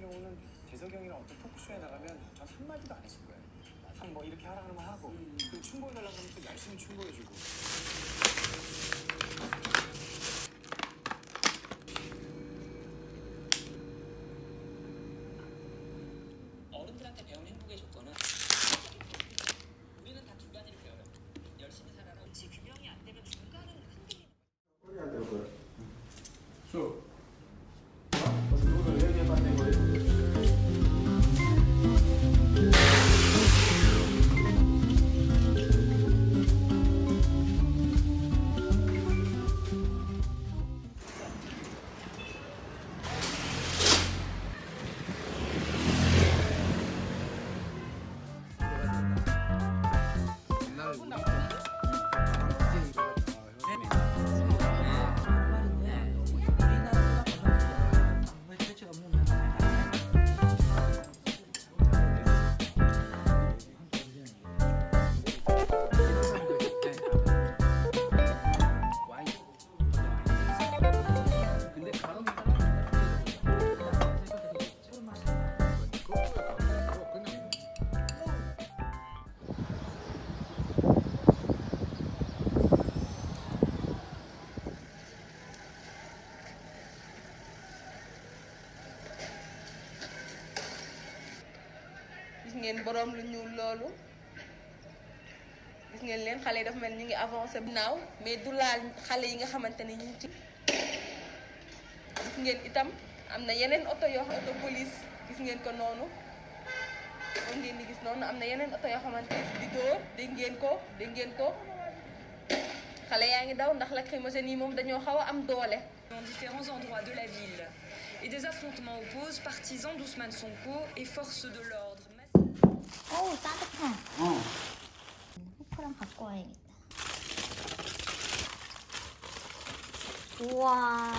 경우는 재석이 형이랑 어떤 토크쇼에 나가면 전 한마디도 안 했을 거예요. 항상 아, 뭐 이렇게 하라는 거 하고 음. 그 충고해달라고 하면 또 열심히 충고해주고 어른들한테 배운 행복의 조건은 gis ngeen borom lu ñuul loolu gis ngeen leen xale yi dafa mel ñu ngi avancé bu naaw mais du laal xale yi nga xamante ne ñu ci gis ngeen itam am na yeneen oto yoo xam oto police gis ngeen ko noonu moom ngeen di gis noonu am na yeneen oto yoo xamante ne di dóor dégg ngeen ko dégg ngeen ko xale yaa ngi daw ndax lacrymogène yi moom dañoo xaw a am doole. dans différents endroits de la ville et des affrontements opposent partisans d'Ousmane Sonko et forces de l'ordre. 어우 따뜻해 어. 포크랑 갖고 와야겠다. 우와.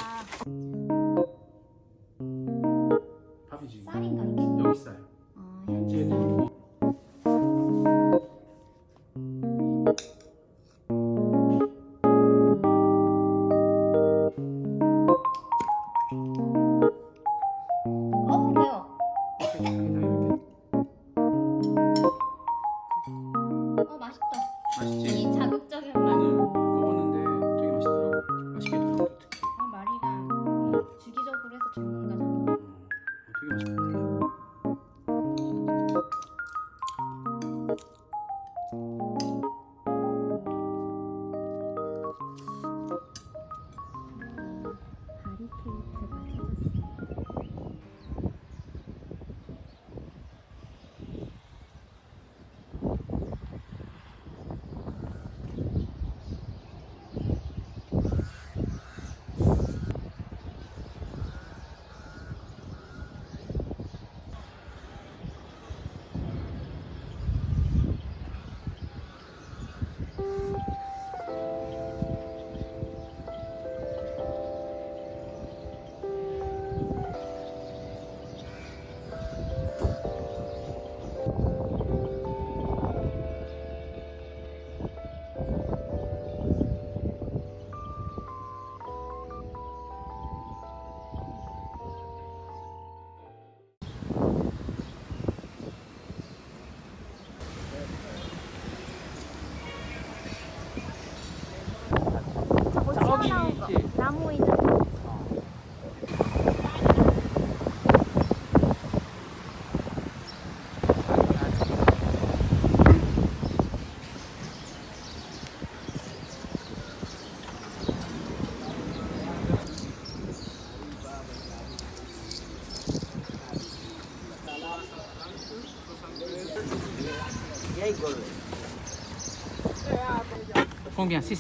Combien 6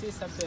6, ça fait